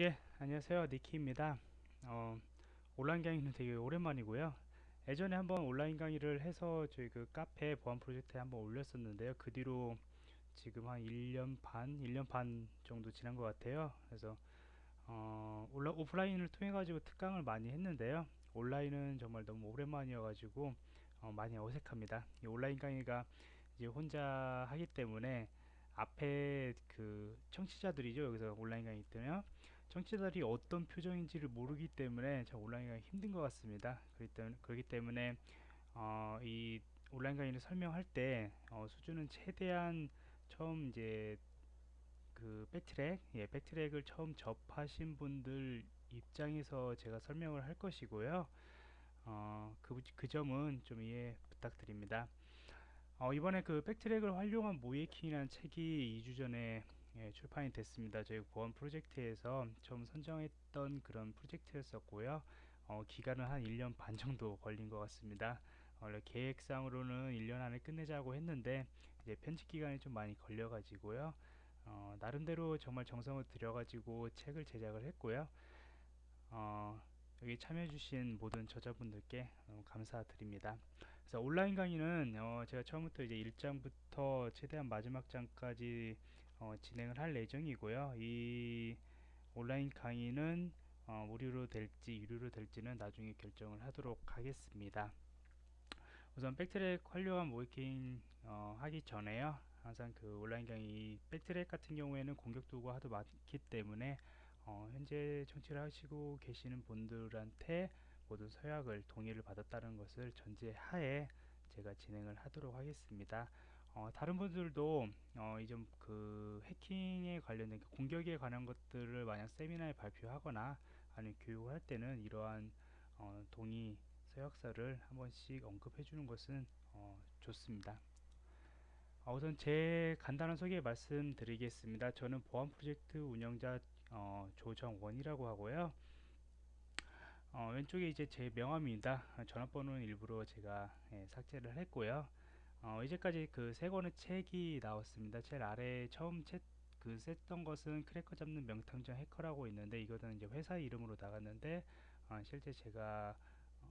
예, 안녕하세요. 니키입니다. 어, 온라인 강의는 되게 오랜만이고요. 예전에 한번 온라인 강의를 해서 저희 그 카페 보안 프로젝트에 한번 올렸었는데요. 그 뒤로 지금 한 1년 반, 1년 반 정도 지난 것 같아요. 그래서 어, 온라, 오프라인을 통해 가지고 특강을 많이 했는데요. 온라인은 정말 너무 오랜만이어 가지고 어, 많이 어색합니다. 이 온라인 강의가 이제 혼자 하기 때문에 앞에 그 청취자들이죠. 여기서 온라인 강의 때문에 청취자들이 어떤 표정인지를 모르기 때문에 참 온라인 강의 힘든 것 같습니다. 그렇기 때문에 어, 이 온라인 강의를 설명할 때 어, 수준은 최대한 처음 이제 그 백트랙, 예, 백트랙을 처음 접하신 분들 입장에서 제가 설명을 할 것이고요. 어, 그, 그 점은 좀 이해 부탁드립니다. 어, 이번에 그 백트랙을 활용한 모이킹이라는 책이 2주 전에 예, 출판이 됐습니다. 저희 보안 프로젝트에서 처음 선정했던 그런 프로젝트였었고요. 어, 기간은 한 1년 반 정도 걸린 것 같습니다. 원래 계획상으로는 1년 안에 끝내자고 했는데 이제 편집 기간이 좀 많이 걸려 가지고요. 어, 나름대로 정말 정성을 들여 가지고 책을 제작을 했고요. 어, 여기 참여해주신 모든 저자분들께 감사드립니다. 그래서 온라인 강의는 어, 제가 처음부터 이제 1장부터 최대한 마지막 장까지 어, 진행을 할 예정이고요. 이 온라인 강의는 어, 무료로 될지 유료로 될지는 나중에 결정을 하도록 하겠습니다. 우선 백트랙 활용한 모이킹 어, 하기 전에요. 항상 그 온라인 강의 백트랙 같은 경우에는 공격 도구가 하도 많기 때문에 어, 현재 청취를 하시고 계시는 분들한테 모든 서약을 동의를 받았다는 것을 전제하에 제가 진행을 하도록 하겠습니다. 어, 다른 분들도 어, 이좀 그 해킹에 관련된 그 공격에 관한 것들을 만약 세미나에 발표하거나 아니면 교육을 할 때는 이러한 어, 동의 서약서를 한 번씩 언급해 주는 것은 어, 좋습니다. 어, 우선 제 간단한 소개 말씀드리겠습니다. 저는 보안 프로젝트 운영자 어, 조정원이라고 하고요. 어, 왼쪽에 이제 제 명함입니다. 전화번호는 일부러 제가 예, 삭제를 했고요. 어, 이제까지 그 세 권의 책이 나왔습니다. 제일 아래 처음 책, 그 썼던 것은 크래커 잡는 명탐정 해커라고 있는데 이거는 이제 회사 이름으로 나갔는데 어, 실제 제가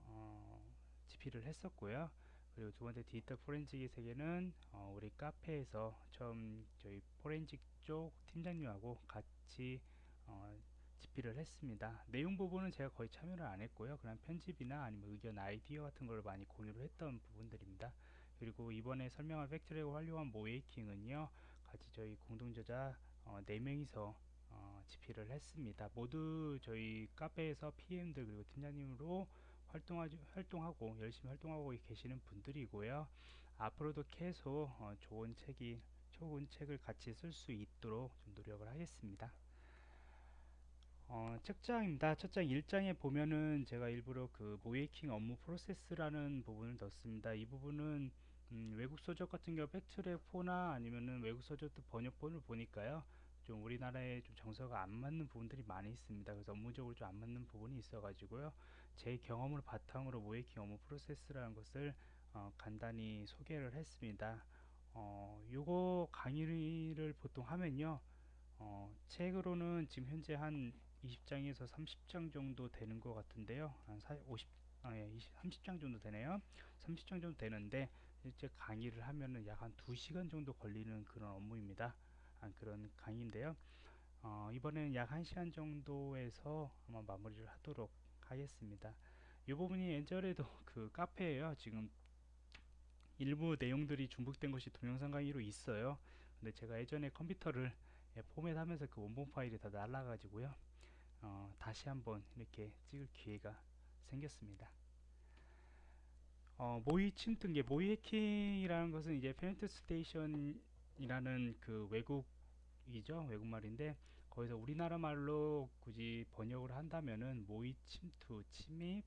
어, 집필을 했었고요. 그리고 두 번째 디지털 포렌직의 세계는 어, 우리 카페에서 처음 저희 포렌직 쪽 팀장님하고 같이 어, 집필을 했습니다. 내용 부분은 제가 거의 참여를 안 했고요. 그냥 편집이나 아니면 의견 아이디어 같은 걸 많이 공유를 했던 부분들입니다. 그리고 이번에 설명할 팩트랙을 활용한 모이킹은요. 같이 저희 공동저자 어, 4명이서 어, 집필을 했습니다. 모두 저희 카페에서 PM들 그리고 팀장님으로 활동하지, 활동하고 열심히 활동하고 계시는 분들이고요. 앞으로도 계속 어, 좋은 책이 좋은 책을 같이 쓸 수 있도록 좀 노력을 하겠습니다. 어, 책장입니다. 책장 1장에 보면은 제가 일부러 그 모이킹 업무 프로세스라는 부분을 넣습니다. 이 부분은 음, 외국 서적 같은 경우 팩트랙4나 아니면은 외국 서적도 번역본을 보니까요. 좀 우리나라에 좀 정서가 안 맞는 부분들이 많이 있습니다. 그래서 업무적으로 좀 안 맞는 부분이 있어 가지고요. 제 경험을 바탕으로 모이킹 업무 프로세스라는 것을 어, 간단히 소개를 했습니다. 어, 요거 강의를 보통 하면요. 어, 책으로는 지금 현재 한 20장에서 30장 정도 되는 것 같은데요. 한 50, 아, 예, 20, 30장 정도 되네요. 30장 정도 되는데 실제 강의를 하면은 약 한 2시간 정도 걸리는 그런 업무입니다. 아, 그런 강의인데요. 어, 이번에는 약 1시간 정도에서 아마 마무리를 하도록 하겠습니다. 이 부분이 예전에도 그 카페에요. 지금 일부 내용들이 중복된 것이 동영상 강의로 있어요. 근데 제가 예전에 컴퓨터를 예, 포맷하면서 그 원본 파일이 다 날라가지고요. 어, 다시 한번 이렇게 찍을 기회가 생겼습니다. 어, 모의 침투, 모의 해킹이라는 것은 이제 penetration이라는 그 외국이죠. 외국말인데 거기서 우리나라 말로 굳이 번역을 한다면은 모의 침투, 침입,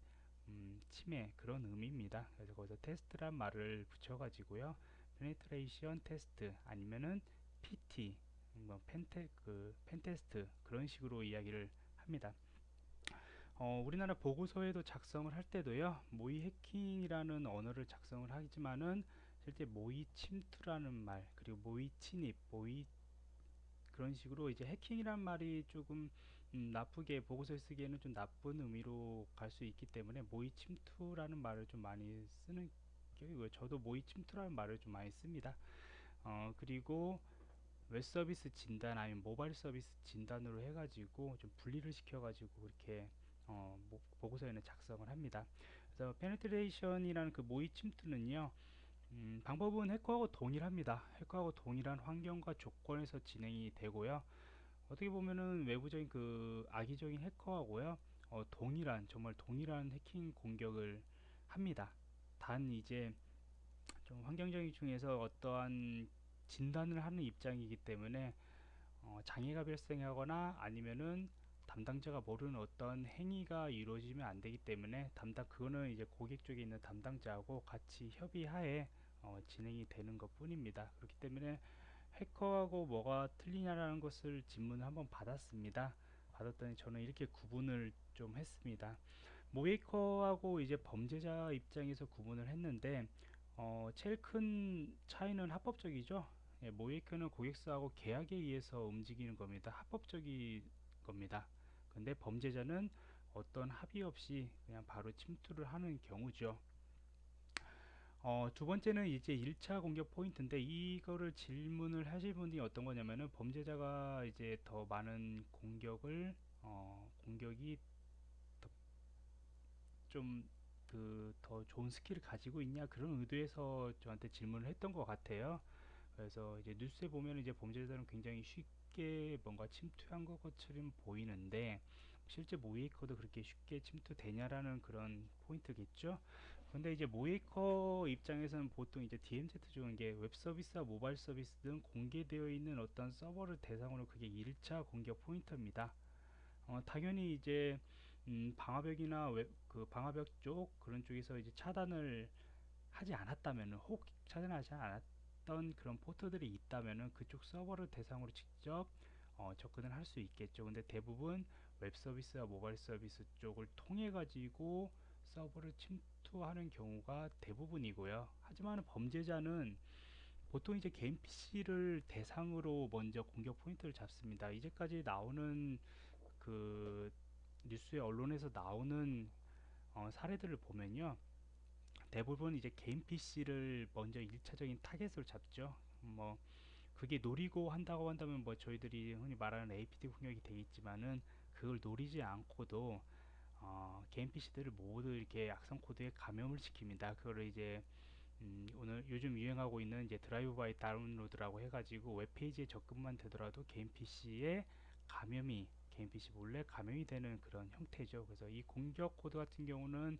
음, 침해 그런 의미입니다. 그래서 거기서 테스트란 말을 붙여가지고요. penetration test 아니면은 PT, 뭐 pente 그 pentest 그런 식으로 이야기를 합니다. 어, 우리나라 보고서에도 작성을 할 때도요 모의 해킹이라는 언어를 작성을 하지만은 실제 모의 침투라는 말 그리고 모의 침입 모의 그런 식으로 이제 해킹이란 말이 조금 음, 나쁘게 보고서에 쓰기에는 좀 나쁜 의미로 갈 수 있기 때문에 모의 침투라는 말을 좀 많이 쓰는 격이고요. 저도 모의 침투라는 말을 좀 많이 씁니다. 어, 그리고 웹 서비스 진단 아니면 모바일 서비스 진단으로 해가지고 좀 분리를 시켜가지고 그렇게 어, 뭐, 보고서에는 작성을 합니다. 그래서 penetration이라는 그 모의 침투는요. 음, 방법은 해커하고 동일합니다. 해커하고 동일한 환경과 조건에서 진행이 되고요. 어떻게 보면은 외부적인 그 악의적인 해커하고요. 어, 동일한 정말 동일한 해킹 공격을 합니다. 단 이제 좀 환경적인 중에서 어떠한 진단을 하는 입장이기 때문에 어, 장애가 발생하거나 아니면은 담당자가 모르는 어떤 행위가 이루어지면 안 되기 때문에 담당 그거는 이제 고객 쪽에 있는 담당자하고 같이 협의하에 어, 진행이 되는 것 뿐입니다. 그렇기 때문에 해커하고 뭐가 틀리냐라는 것을 질문을 한번 받았습니다. 받았더니 저는 이렇게 구분을 좀 했습니다. 모이커하고 이제 범죄자 입장에서 구분을 했는데 어, 제일 큰 차이는 합법적이죠. 예, 모이커는 고객사하고 계약에 의해서 움직이는 겁니다. 합법적인 겁니다. 근데 범죄자는 어떤 합의 없이 그냥 바로 침투를 하는 경우죠. 어, 두 번째는 이제 1차 공격 포인트인데 이거를 질문을 하실 분이 어떤 거냐면은 범죄자가 이제 더 많은 공격을 어, 공격이 좀 그 더 좋은 skill을 가지고 있냐 그런 의도에서 저한테 질문을 했던 것 같아요. 그래서 이제 뉴스에 보면 이제 범죄자들은 굉장히 쉽게 뭔가 침투한 것처럼 보이는데 실제 모의해커도 그렇게 쉽게 침투되냐라는 그런 포인트겠죠. 근데 이제 모의해커 입장에서는 보통 이제 DMZ zone에 웹 서비스와 모바일 서비스 등 공개되어 있는 어떤 서버를 대상으로 그게 1차 공격 포인트입니다. 어, 당연히 이제 음, 방화벽이나 웹, 그 방화벽 쪽 그런 쪽에서 이제 차단을 하지 않았다면 혹 차단하지 않았던 그런 포트들이 있다면 그쪽 서버를 대상으로 직접 어, 접근을 할 수 있겠죠. 근데 대부분 웹 서비스와 모바일 서비스 쪽을 통해 가지고 서버를 침투하는 경우가 대부분이고요. 하지만 범죄자는 보통 이제 개인 PC를 대상으로 먼저 공격 포인트를 잡습니다. 이제까지 나오는 그 뉴스의 언론에서 나오는 어, 사례들을 보면요. 대부분 이제 개인 PC를 먼저 1차적인 타겟으로 잡죠. 뭐 그게 노리고 한다고 한다면 뭐 저희들이 흔히 말하는 APT 공격이 되겠지만은 그걸 노리지 않고도 어, 개인 PC들을 모두 이렇게 악성 코드에 감염을 시킵니다. 그거를 이제 음, 오늘 요즘 유행하고 있는 이제 drive by download라고 해가지고 웹페이지에 접근만 되더라도 개인 PC에 감염이 개인 PC 몰래 감염이 되는 그런 형태죠. 그래서 이 공격 코드 같은 경우는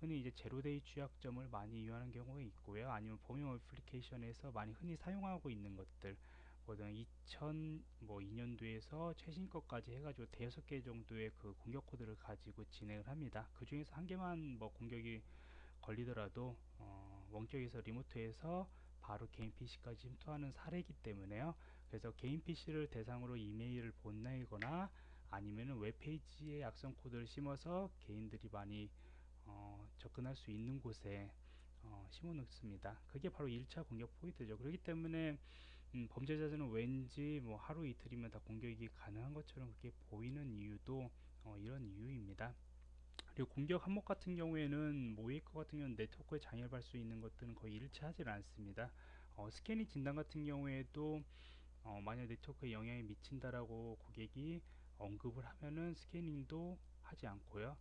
흔히 이제 zero-day 취약점을 많이 이용하는 경우가 있고요. 아니면 범용 어플리케이션에서 많이 흔히 사용하고 있는 것들 보통 2000뭐 2년도에서 최신 것까지 해가지고 대여섯 개 정도의 그 공격 코드를 가지고 진행을 합니다. 그 중에서 한 개만 뭐 공격이 걸리더라도 어, 원격에서 리모트에서 바로 개인 PC까지 침투하는 사례이기 때문에요. 그래서 개인 PC를 대상으로 이메일을 보내거나 아니면은 웹페이지에 악성 코드를 심어서 개인들이 많이 어, 접근할 수 있는 곳에 어, 심어 놓습니다. 그게 바로 1차 공격 포인트죠. 그렇기 때문에 음, 범죄자들은 왠지 뭐 하루 이틀이면 다 공격이 가능한 것처럼 그렇게 보이는 이유도 어, 이런 이유입니다. 그리고 공격 항목 같은 경우에는 모이커 같은 경우는 네트워크에 장애를 받을 수 있는 것들은 거의 일체 하지 않습니다. 어, 스캐닝 진단 같은 경우에도 어, 만약 네트워크에 영향이 미친다라고 고객이 언급을 하면은 스캐닝도 하지 않고요.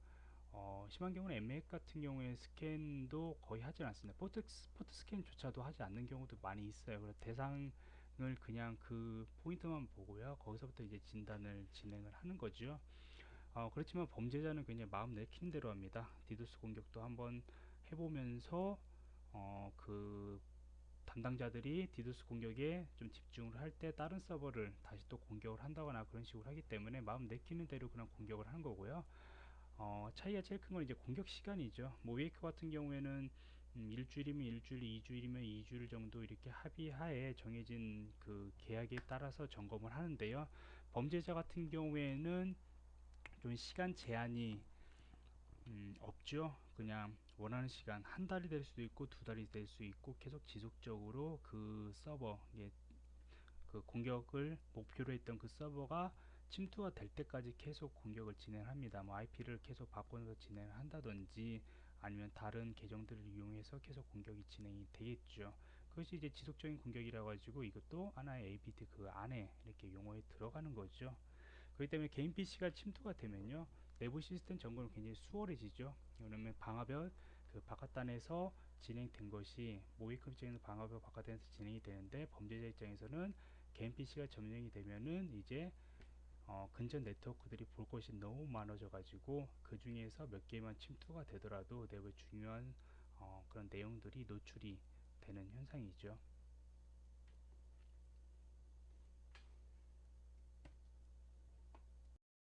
어, 심한 경우는 MX 같은 경우에 스캔도 거의 하지 않습니다. 포트, 포트 스캔조차도 하지 않는 경우도 많이 있어요. 그래서 대상을 그냥 그 포인트만 보고요. 거기서부터 이제 진단을 진행을 하는 거죠. 어, 그렇지만 범죄자는 그냥 마음 내키는 대로 합니다. 디도스 공격도 한번 해보면서 어, 그 담당자들이 디도스 공격에 좀 집중을 할 때 다른 서버를 다시 또 공격을 한다거나 그런 식으로 하기 때문에 마음 내키는 대로 그냥 공격을 하는 거고요. 어, 차이가 제일 큰 건 이제 공격 시간이죠. 모웨이크 같은 경우에는 음, 일주일이면 일주일, 이주일이면 이주일 정도 이렇게 합의하에 정해진 그 계약에 따라서 점검을 하는데요. 범죄자 같은 경우에는 좀 시간 제한이 음, 없죠. 그냥 원하는 시간 한 달이 될 수도 있고 두 달이 될 수 있고 계속 지속적으로 그 서버 예, 그그 공격을 목표로 했던 그 서버가 침투가 될 때까지 계속 공격을 진행합니다. 뭐 IP를 계속 바꿔서 진행을 한다든지 아니면 다른 계정들을 이용해서 계속 공격이 진행이 되겠죠. 그것이 이제 지속적인 공격이라 가지고 이것도 하나의 APT 그 안에 이렇게 용어에 들어가는 거죠. 그렇기 때문에 개인 PC가 침투가 되면요. 내부 시스템 점검은 굉장히 수월해지죠. 그러면 방화벽 그 바깥단에서 진행된 것이 모의급 입장에서 방화벽 바깥단에서 진행이 되는데 범죄자 입장에서는 개인 PC가 점령이 되면은 이제 어, 근접 네트워크들이 볼 것이 너무 많아져 가지고 그 중에서 몇 개만 침투가 되더라도 내부의 중요한 어, 그런 내용들이 노출이 되는 현상이죠.